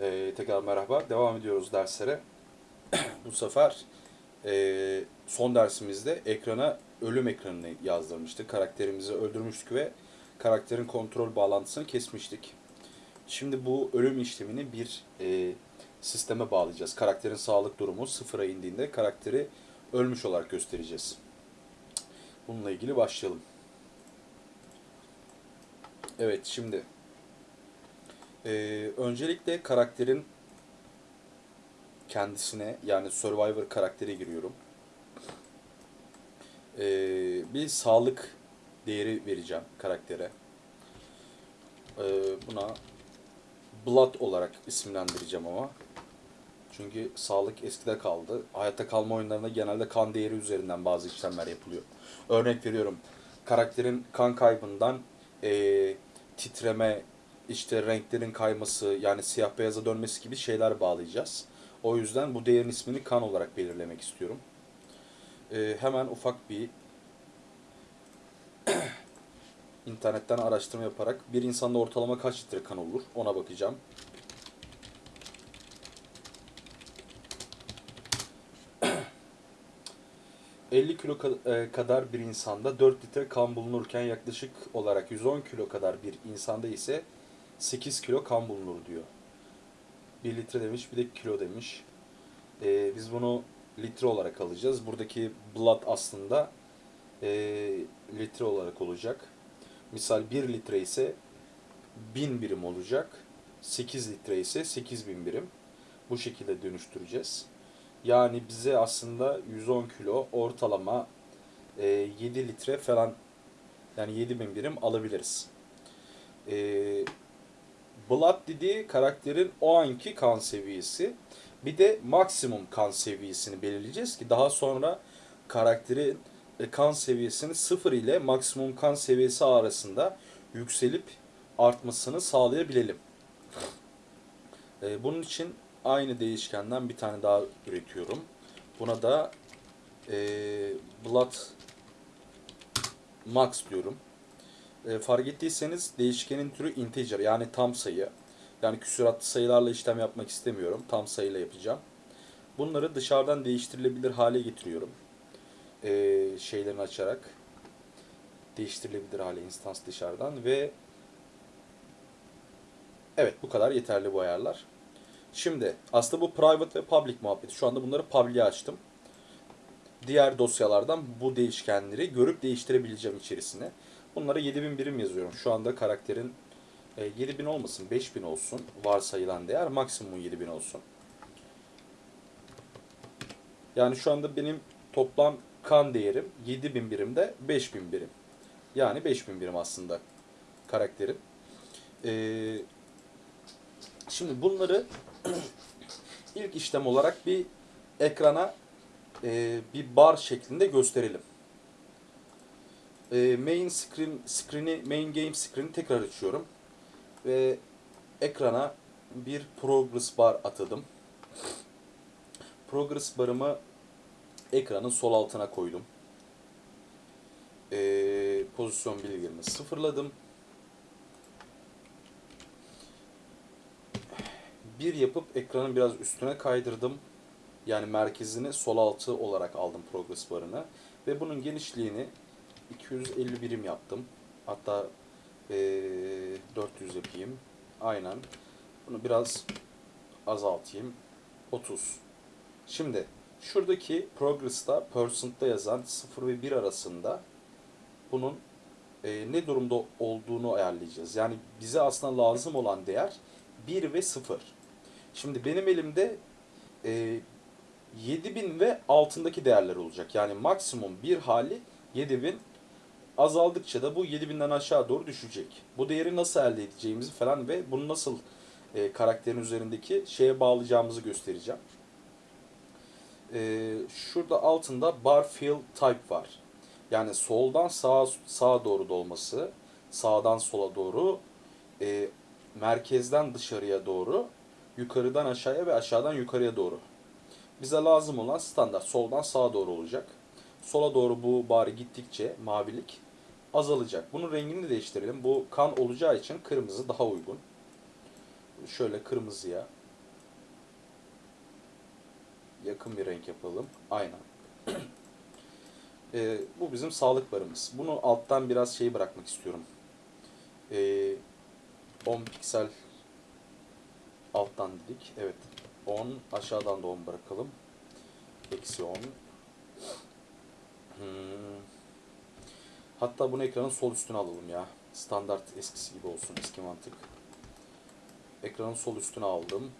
Ee, tekrar merhaba. Devam ediyoruz derslere. Bu sefer e, son dersimizde ekrana ölüm ekranını yazdırmıştık. Karakterimizi öldürmüştük ve karakterin kontrol bağlantısını kesmiştik. Şimdi bu ölüm işlemini bir e, sisteme bağlayacağız. Karakterin sağlık durumu sıfıra indiğinde karakteri ölmüş olarak göstereceğiz. Bununla ilgili başlayalım. Evet şimdi ee, öncelikle karakterin kendisine yani Survivor karaktere giriyorum. Ee, bir sağlık değeri vereceğim karaktere. Ee, buna Blood olarak isimlendireceğim ama. Çünkü sağlık eskide kaldı. Hayatta kalma oyunlarında genelde kan değeri üzerinden bazı işlemler yapılıyor. Örnek veriyorum. Karakterin kan kaybından ee, titreme, işte renklerin kayması yani siyah beyaza dönmesi gibi şeyler bağlayacağız. O yüzden bu değerin ismini kan olarak belirlemek istiyorum. Ee, hemen ufak bir internetten araştırma yaparak bir insanda ortalama kaç litre kan olur ona bakacağım. ...50 kilo e, kadar bir insanda 4 litre kan bulunurken yaklaşık olarak 110 kilo kadar bir insanda ise 8 kilo kan bulunur diyor. 1 litre demiş bir de kilo demiş. Ee, biz bunu litre olarak alacağız. Buradaki blood aslında e, litre olarak olacak. Misal 1 litre ise 1000 birim olacak. 8 litre ise 8000 birim. Bu şekilde dönüştüreceğiz. Yani bize aslında 110 kilo ortalama e, 7 litre falan yani 7000 birim alabiliriz. Eee Blood dediği karakterin o anki kan seviyesi. Bir de maksimum kan seviyesini belirleyeceğiz ki daha sonra karakterin e, kan seviyesini sıfır ile maksimum kan seviyesi arasında yükselip artmasını sağlayabilelim. E, bunun için aynı değişkenden bir tane daha üretiyorum. Buna da e, Blood Max diyorum. E, fark ettiyseniz değişkenin türü integer yani tam sayı. Yani küsuratlı sayılarla işlem yapmak istemiyorum. Tam sayıyla yapacağım. Bunları dışarıdan değiştirilebilir hale getiriyorum. E, şeylerini açarak. Değiştirilebilir hale instans dışarıdan ve Evet bu kadar yeterli bu ayarlar. Şimdi aslında bu private ve public muhabbeti. Şu anda bunları public'e açtım. Diğer dosyalardan bu değişkenleri görüp değiştirebileceğim içerisine. Bunlara 7000 birim yazıyorum. Şu anda karakterin e, 7000 olmasın 5000 olsun varsayılan değer maksimum 7000 olsun. Yani şu anda benim toplam kan değerim 7000 birimde 5000 birim. Yani 5000 birim aslında karakterim. Ee, şimdi bunları ilk işlem olarak bir ekrana e, bir bar şeklinde gösterelim e, main screen screen'i main game screen'i tekrar açıyorum ve ekrana bir progress bar atadım. Progress barımı ekranın sol altına koydum. E, pozisyon bilgilerimi sıfırladım. Bir yapıp ekranın biraz üstüne kaydırdım. Yani merkezini sol altı olarak aldım progress barını. Ve bunun genişliğini 250 birim yaptım. Hatta ee, 400 yapayım. Aynen. Bunu biraz azaltayım. 30. Şimdi şuradaki progress'ta percent'ta yazan 0 ve 1 arasında bunun e, ne durumda olduğunu ayarlayacağız. Yani bize aslında lazım olan değer 1 ve 0. Şimdi benim elimde e, 7000 ve altındaki değerler olacak. Yani maksimum bir hali 7000 azaldıkça da bu 7000'den aşağı doğru düşecek. Bu değeri nasıl elde edeceğimizi falan ve bunu nasıl e, karakterin üzerindeki şeye bağlayacağımızı göstereceğim. E, şurada altında bar fill type var. Yani soldan sağa sağa doğru dolması, sağdan sola doğru, e, merkezden dışarıya doğru, yukarıdan aşağıya ve aşağıdan yukarıya doğru. Bize lazım olan standart soldan sağa doğru olacak. Sola doğru bu bari gittikçe mavilik azalacak. Bunun rengini değiştirelim. Bu kan olacağı için kırmızı daha uygun. Şöyle kırmızıya yakın bir renk yapalım. Aynen. Ee, bu bizim sağlık barımız. Bunu alttan biraz şey bırakmak istiyorum. Ee, 10 piksel alttan dedik. Evet. 10 aşağıdan da 10 bırakalım. Eksi 10. Hmm. Hatta bunu ekranın sol üstüne alalım ya. Standart eskisi gibi olsun. Eski mantık. Ekranın sol üstüne aldım.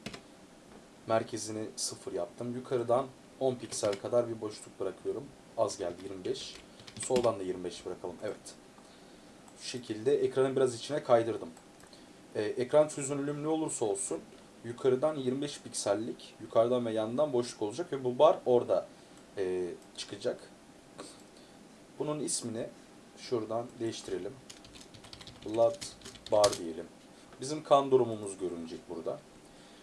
Merkezini 0 yaptım. Yukarıdan 10 piksel kadar bir boşluk bırakıyorum. Az geldi 25. Soldan da 25 bırakalım. Evet. Şu şekilde ekranı biraz içine kaydırdım. Ee, ekran çözünürlüğüm ne olursa olsun yukarıdan 25 piksellik yukarıdan ve yandan boşluk olacak ve bu bar orada e, çıkacak. Bunun ismini şuradan değiştirelim. Blood bar diyelim. Bizim kan durumumuz görünecek burada.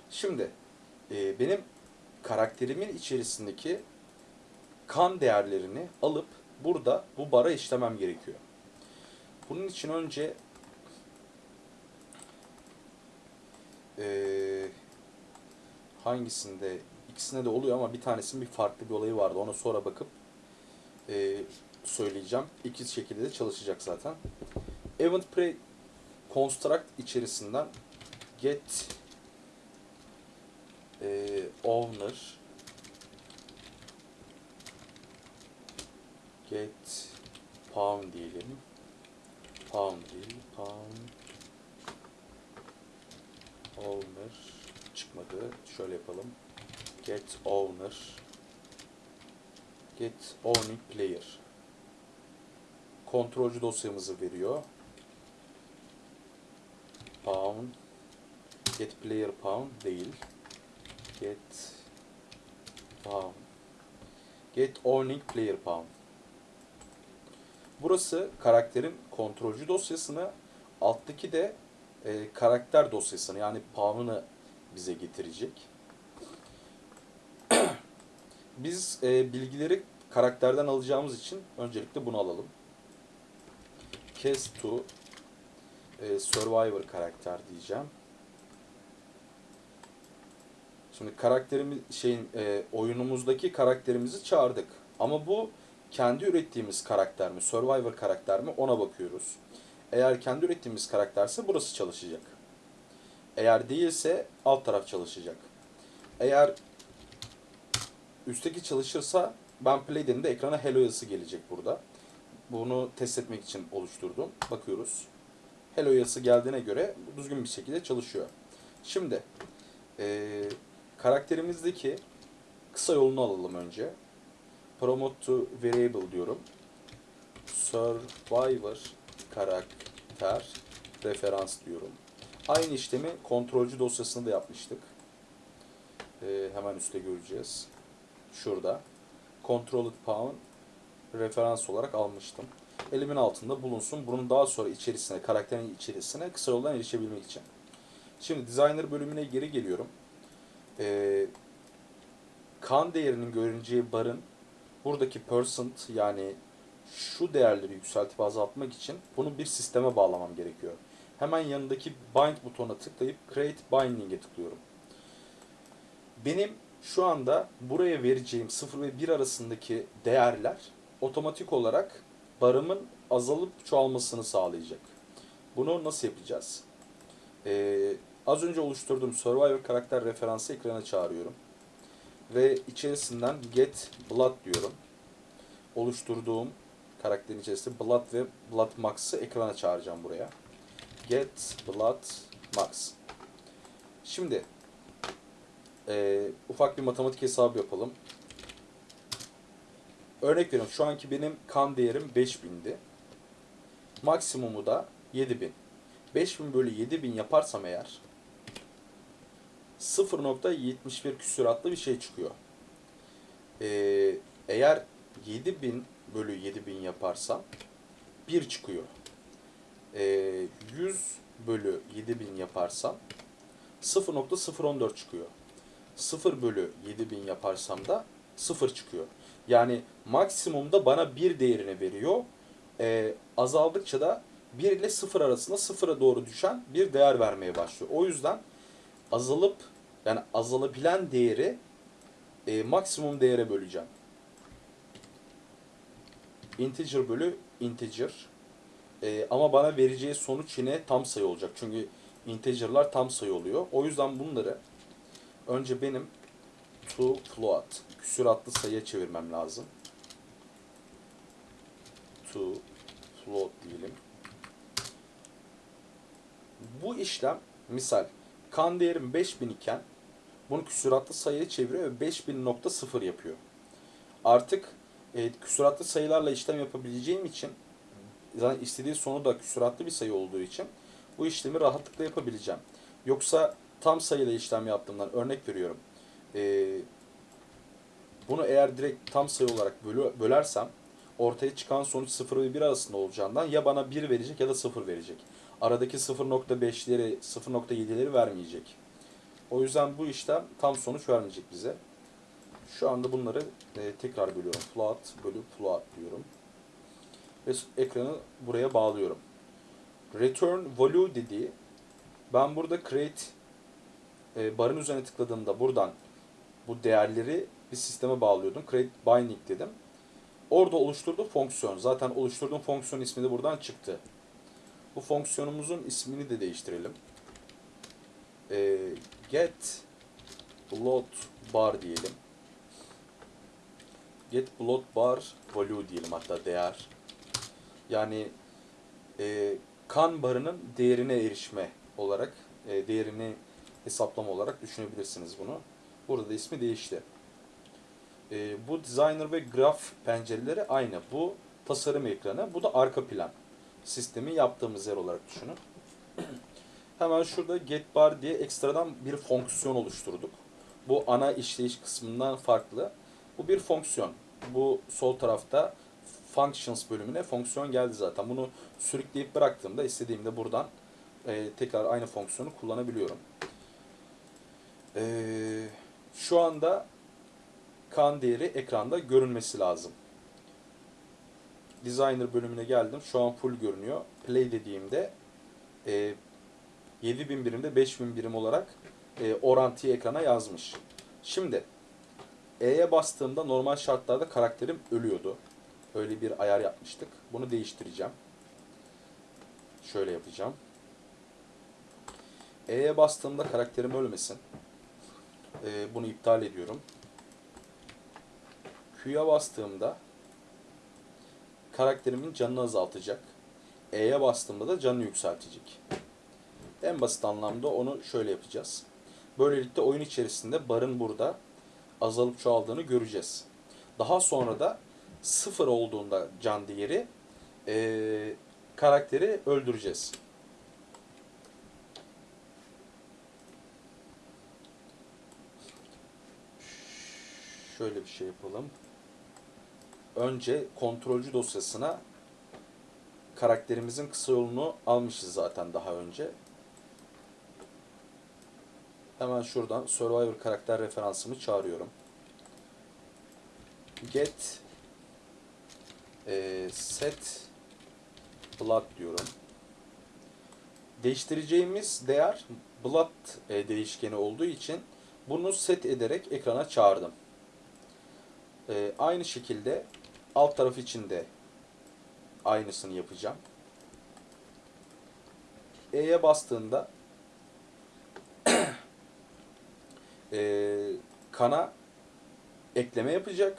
Şimdi e, benim karakterimin içerisindeki kan değerlerini alıp burada bu bara işlemem gerekiyor. Bunun için önce e, hangisinde ikisinde de oluyor ama bir tanesinin bir farklı bir olayı vardı. Ona sonra bakıp e, söyleyeceğim. İki şekilde de çalışacak zaten. Event Pre Construct içerisinden get e, owner get pound diyelim. Pound değil, pound owner çıkmadı. Şöyle yapalım. Get owner get owning player kontrolcü dosyamızı veriyor. Pound get player pound değil. Get pound get owning player pound Burası karakterin kontrolcü dosyasını, alttaki de e, karakter dosyasını yani pound'ını bize getirecek. Biz e, bilgileri karakterden alacağımız için öncelikle bunu alalım. To e, Survivor karakter diyeceğim. Şimdi karakterimiz şeyin e, oyunumuzdaki karakterimizi çağırdık. Ama bu kendi ürettiğimiz karakter mi, Survivor karakter mi ona bakıyoruz. Eğer kendi ürettiğimiz karakterse burası çalışacak. Eğer değilse alt taraf çalışacak. Eğer üstteki çalışırsa ben play dediğimde ekrana hello yazısı gelecek burada. Bunu test etmek için oluşturdum. Bakıyoruz. Hello yazısı geldiğine göre düzgün bir şekilde çalışıyor. Şimdi e, karakterimizdeki kısa yolunu alalım önce. Promote to variable diyorum. Survivor karakter referans diyorum. Aynı işlemi kontrolcü dosyasında da yapmıştık. Ee, hemen üstte göreceğiz. Şurada. Controlled pound referans olarak almıştım. Elimin altında bulunsun. Bunun daha sonra içerisine, karakterin içerisine kısa yoldan erişebilmek için. Şimdi designer bölümüne geri geliyorum. Ee, kan değerinin görüneceği barın buradaki percent yani şu değerleri yükseltip azaltmak için bunu bir sisteme bağlamam gerekiyor. Hemen yanındaki bind butonuna tıklayıp create binding'e tıklıyorum. Benim şu anda buraya vereceğim 0 ve 1 arasındaki değerler otomatik olarak barımın azalıp çoğalmasını sağlayacak. Bunu nasıl yapacağız? Ee, az önce oluşturduğum Survivor karakter referansı ekrana çağırıyorum. Ve içerisinden get blood diyorum. Oluşturduğum karakterin içerisinde blood ve blood max'ı ekrana çağıracağım buraya. Get blood max. Şimdi e, ufak bir matematik hesabı yapalım. Örnek veriyorum şu anki benim kan değerim 5000'di. Maksimumu da 7000. 5000 bölü 7000 yaparsam eğer 0.71 küsuratlı bir şey çıkıyor. Ee, eğer 7000 bölü 7000 yaparsam 1 çıkıyor. Ee, 100 bölü 7000 yaparsam 0.014 çıkıyor. 0 bölü 7000 yaparsam da 0 çıkıyor. Yani maksimumda bana 1 değerini veriyor. Ee, azaldıkça da 1 ile 0 arasında 0'a doğru düşen bir değer vermeye başlıyor. O yüzden azalıp yani azalabilen değeri e, maksimum değere böleceğim. Integer bölü integer. E, ama bana vereceği sonuç yine tam sayı olacak. Çünkü integer'lar tam sayı oluyor. O yüzden bunları önce benim to float küsuratlı sayıya çevirmem lazım. To float diyelim. Bu işlem misal kan değerim 5000 iken bunu küsuratlı sayıya çeviriyor ve 5000.0 yapıyor. Artık e, küsuratlı sayılarla işlem yapabileceğim için zaten istediği sonu da küsuratlı bir sayı olduğu için bu işlemi rahatlıkla yapabileceğim. Yoksa tam sayıyla işlem yaptığımdan örnek veriyorum. E, bunu eğer direkt tam sayı olarak bölü, bölersem ortaya çıkan sonuç 0 ve 1 arasında olacağından ya bana 1 verecek ya da 0 verecek. Aradaki 0.5'leri 0.7'leri vermeyecek. O yüzden bu işlem tam sonuç vermeyecek bize. Şu anda bunları e, tekrar bölüyorum. Float bölü float diyorum. Ve ekranı buraya bağlıyorum. Return value dediği ben burada create e, barın üzerine tıkladığımda buradan bu değerleri bir sisteme bağlıyordum. Create binding dedim. Orada oluşturduğu fonksiyon. Zaten oluşturduğum fonksiyon ismi de buradan çıktı. Bu fonksiyonumuzun ismini de değiştirelim. E, get load bar diyelim. Get load bar value diyelim hatta değer. Yani e, kan barının değerine erişme olarak, e, değerini hesaplama olarak düşünebilirsiniz bunu. Burada da ismi değişti. E, bu designer ve graph pencereleri aynı. Bu tasarım ekranı, bu da arka plan. Sistemi yaptığımız yer olarak düşünün. Hemen şurada get bar diye ekstradan bir fonksiyon oluşturduk. Bu ana işleyiş kısmından farklı. Bu bir fonksiyon. Bu sol tarafta functions bölümüne fonksiyon geldi zaten. Bunu sürükleyip bıraktığımda istediğimde buradan e, tekrar aynı fonksiyonu kullanabiliyorum. E, şu anda kan değeri ekranda görünmesi lazım. Designer bölümüne geldim. Şu an full görünüyor. Play dediğimde e, 7000 birimde 5000 birim olarak e, orantıyı ekrana yazmış. Şimdi E'ye bastığımda normal şartlarda karakterim ölüyordu. Öyle bir ayar yapmıştık. Bunu değiştireceğim. Şöyle yapacağım. E'ye bastığımda karakterim ölmesin. Ee, bunu iptal ediyorum. Q'ya bastığımda karakterimin canını azaltacak. E'ye bastığımda da canını yükseltecek. En basit anlamda onu şöyle yapacağız. Böylelikle oyun içerisinde barın burada azalıp çoğaldığını göreceğiz. Daha sonra da sıfır olduğunda can değeri e, karakteri öldüreceğiz. Şöyle bir şey yapalım. Önce kontrolcü dosyasına karakterimizin kısa yolunu almışız zaten daha önce. Hemen şuradan Survivor karakter referansımı çağırıyorum. Get e, set blood diyorum. Değiştireceğimiz değer blood e, değişkeni olduğu için bunu set ederek ekrana çağırdım. E, aynı şekilde alt taraf için de aynısını yapacağım. E'ye bastığında e, kana ekleme yapacak.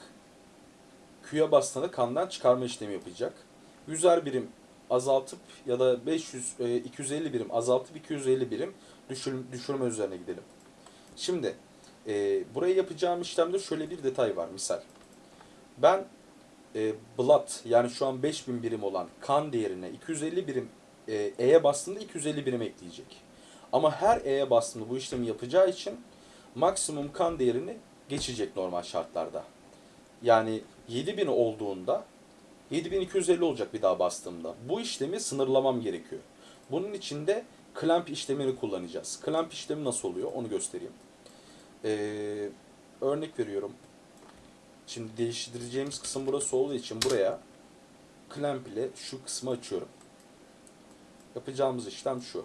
Q'ya bastığında kandan çıkarma işlemi yapacak. 100'er birim azaltıp ya da 500 e, 250 birim azaltıp 250 birim düşür, düşürme üzerine gidelim. Şimdi e, buraya yapacağım işlemde şöyle bir detay var misal. Ben e, blood yani şu an 5000 birim olan kan değerine 250 birim e, E'ye bastığında 250 birim ekleyecek. Ama her E'ye bastığında bu işlemi yapacağı için maksimum kan değerini geçecek normal şartlarda. Yani 7000 olduğunda 7250 olacak bir daha bastığımda. Bu işlemi sınırlamam gerekiyor. Bunun için de clamp işlemini kullanacağız. Clamp işlemi nasıl oluyor onu göstereyim. Ee, örnek veriyorum. Şimdi değiştireceğimiz kısım burası olduğu için buraya clamp ile şu kısmı açıyorum. Yapacağımız işlem şu.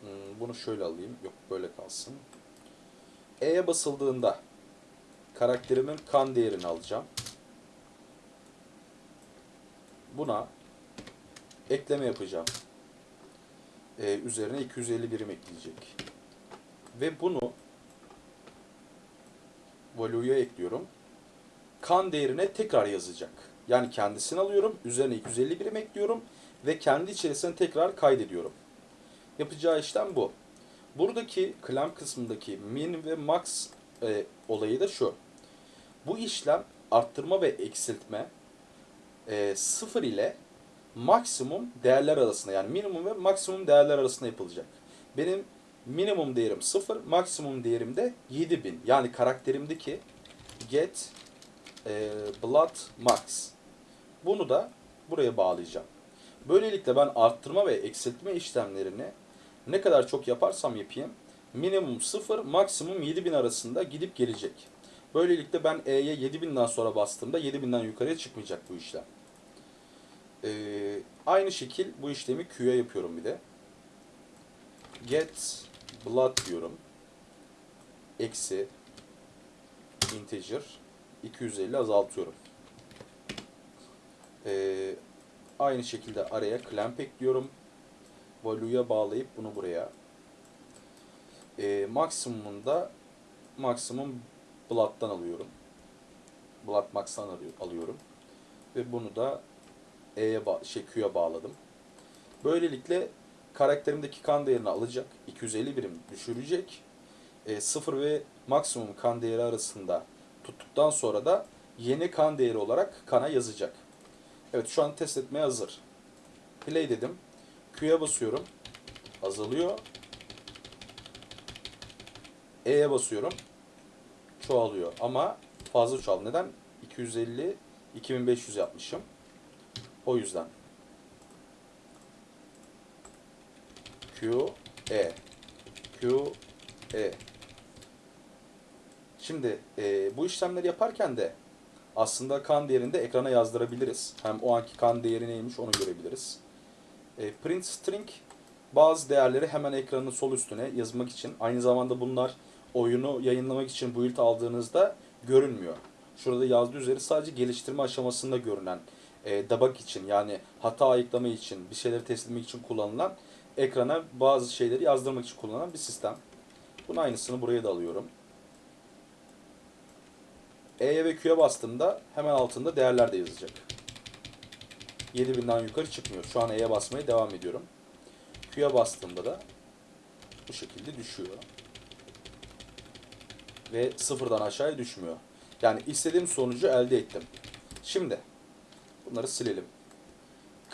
Hmm, bunu şöyle alayım. Yok böyle kalsın. E'ye basıldığında karakterimin kan değerini alacağım. Buna ekleme yapacağım. Ee, üzerine 250 birim ekleyecek. Ve bunu value'ya ekliyorum. Kan değerine tekrar yazacak. Yani kendisini alıyorum, üzerine 250 birim ekliyorum ve kendi içerisine tekrar kaydediyorum. Yapacağı işlem bu. Buradaki clamp kısmındaki min ve max e, olayı da şu. Bu işlem arttırma ve eksiltme e, sıfır ile maksimum değerler arasında yani minimum ve maksimum değerler arasında yapılacak. Benim minimum değerim 0, maksimum değerim de 7000. Yani karakterimdeki get e, blood max. Bunu da buraya bağlayacağım. Böylelikle ben arttırma ve eksiltme işlemlerini ne kadar çok yaparsam yapayım minimum 0, maksimum 7000 arasında gidip gelecek. Böylelikle ben E'ye 7000'den sonra bastığımda 7000'den yukarıya çıkmayacak bu işlem. Ee, aynı şekil bu işlemi Q'ya yapıyorum bir de. Get blood diyorum. Eksi integer 250 azaltıyorum. Ee, aynı şekilde araya clamp ekliyorum. Value'ya bağlayıp bunu buraya. Ee, maksimumunda maksimum blood'dan alıyorum. Blood max'tan alıyorum. Ve bunu da E'ye şey Q'ya bağladım. Böylelikle karakterimdeki kan değerini alacak. 250 birim düşürecek. E, 0 ve maksimum kan değeri arasında tuttuktan sonra da yeni kan değeri olarak kana yazacak. Evet şu an test etmeye hazır. Play dedim. Q'ya basıyorum. Azalıyor. E'ye basıyorum. Çoğalıyor. Ama fazla çoğal. Neden? 250 2500 yapmışım. O yüzden. Q, E. Q, E. Şimdi e, bu işlemleri yaparken de aslında kan değerini de ekrana yazdırabiliriz. Hem o anki kan değeri neymiş onu görebiliriz. E, print string bazı değerleri hemen ekranın sol üstüne yazmak için. Aynı zamanda bunlar oyunu yayınlamak için build aldığınızda görünmüyor. Şurada yazdığı üzere sadece geliştirme aşamasında görünen e, debug için yani hata ayıklama için bir şeyleri test etmek için kullanılan ekrana bazı şeyleri yazdırmak için kullanılan bir sistem. Bunun aynısını buraya da alıyorum. E'ye ve Q'ya bastığımda hemen altında değerler de yazacak. 7000'den yukarı çıkmıyor. Şu an E'ye basmaya devam ediyorum. Q'ya bastığımda da bu şekilde düşüyor. Ve sıfırdan aşağıya düşmüyor. Yani istediğim sonucu elde ettim. Şimdi bunları silelim.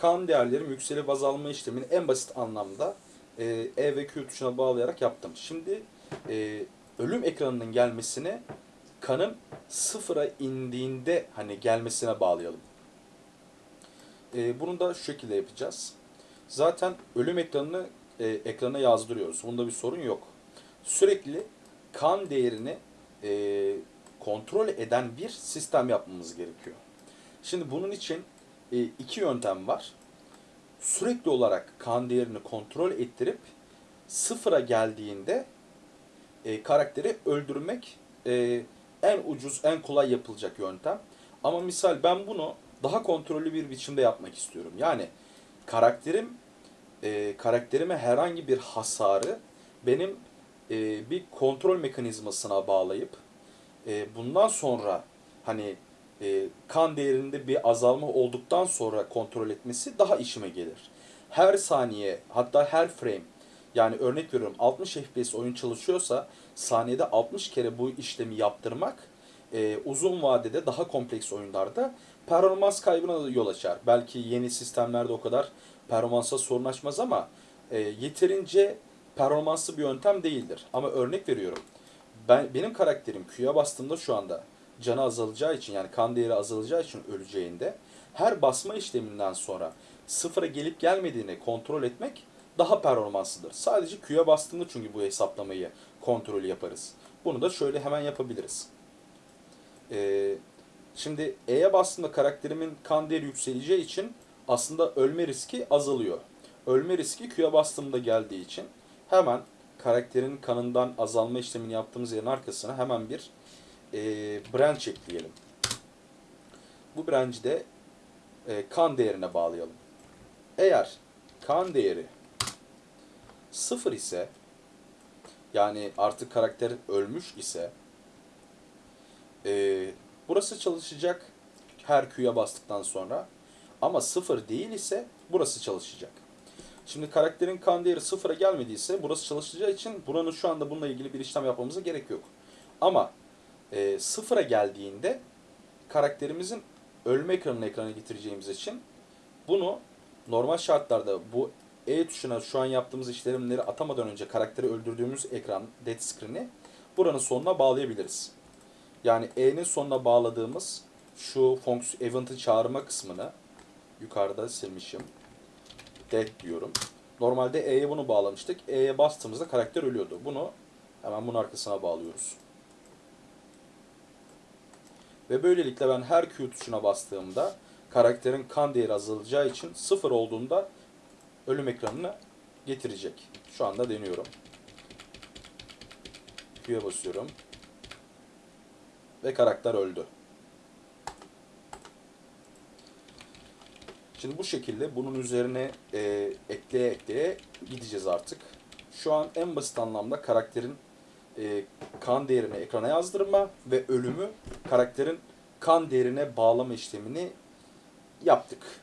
Kan değerlerim yükselip azalma işlemini en basit anlamda e, E ve Q tuşuna bağlayarak yaptım. Şimdi e, ölüm ekranının gelmesini kanın sıfıra indiğinde hani gelmesine bağlayalım. E, bunu da şu şekilde yapacağız. Zaten ölüm ekranını e, ekrana yazdırıyoruz. Bunda bir sorun yok. Sürekli kan değerini e, kontrol eden bir sistem yapmamız gerekiyor. Şimdi bunun için e, iki yöntem var. Sürekli olarak kan değerini kontrol ettirip sıfıra geldiğinde e, karakteri öldürmek e, en ucuz, en kolay yapılacak yöntem. Ama misal ben bunu daha kontrollü bir biçimde yapmak istiyorum. Yani karakterim e, karakterime herhangi bir hasarı benim e, bir kontrol mekanizmasına bağlayıp e, bundan sonra hani e, kan değerinde bir azalma olduktan sonra kontrol etmesi daha işime gelir. Her saniye hatta her frame yani örnek veriyorum 60 FPS oyun çalışıyorsa saniyede 60 kere bu işlemi yaptırmak e, uzun vadede daha kompleks oyunlarda performans kaybına yol açar. Belki yeni sistemlerde o kadar performansa sorun açmaz ama e, yeterince performanslı bir yöntem değildir. Ama örnek veriyorum. Ben benim karakterim Q'ya bastığımda şu anda canı azalacağı için yani kan değeri azalacağı için öleceğinde her basma işleminden sonra sıfıra gelip gelmediğini kontrol etmek daha performanslıdır. Sadece Q'ya bastığımda çünkü bu hesaplamayı kontrolü yaparız. Bunu da şöyle hemen yapabiliriz. Ee, şimdi E'ye bastığımda karakterimin kan değeri yükseleceği için aslında ölme riski azalıyor. Ölme riski Q'ya bastığımda geldiği için hemen karakterin kanından azalma işlemini yaptığımız yerin arkasına hemen bir e, branch ekleyelim. Bu branch'i de e, kan değerine bağlayalım. Eğer kan değeri sıfır ise yani artık karakter ölmüş ise e, burası çalışacak her Q'ya bastıktan sonra ama sıfır değil ise burası çalışacak. Şimdi karakterin kan değeri sıfıra gelmediyse burası çalışacağı için buranın şu anda bununla ilgili bir işlem yapmamıza gerek yok. Ama e, sıfıra geldiğinde karakterimizin ölme ekranını ekrana getireceğimiz için bunu normal şartlarda bu E tuşuna şu an yaptığımız işlemleri atamadan önce karakteri öldürdüğümüz ekran dead screen'i buranın sonuna bağlayabiliriz. Yani E'nin sonuna bağladığımız şu fonksiyon event'ı çağırma kısmını yukarıda silmişim. Dead diyorum. Normalde E'ye bunu bağlamıştık. E'ye bastığımızda karakter ölüyordu. Bunu hemen bunun arkasına bağlıyoruz. Ve böylelikle ben her Q tuşuna bastığımda karakterin kan değeri azalacağı için sıfır olduğunda ölüm ekranını getirecek. Şu anda deniyorum. Q'ya basıyorum. Ve karakter öldü. Şimdi bu şekilde bunun üzerine e, ekleye ekleye gideceğiz artık. Şu an en basit anlamda karakterin e, kan değerini ekrana yazdırma ve ölümü karakterin kan değerine bağlama işlemini yaptık.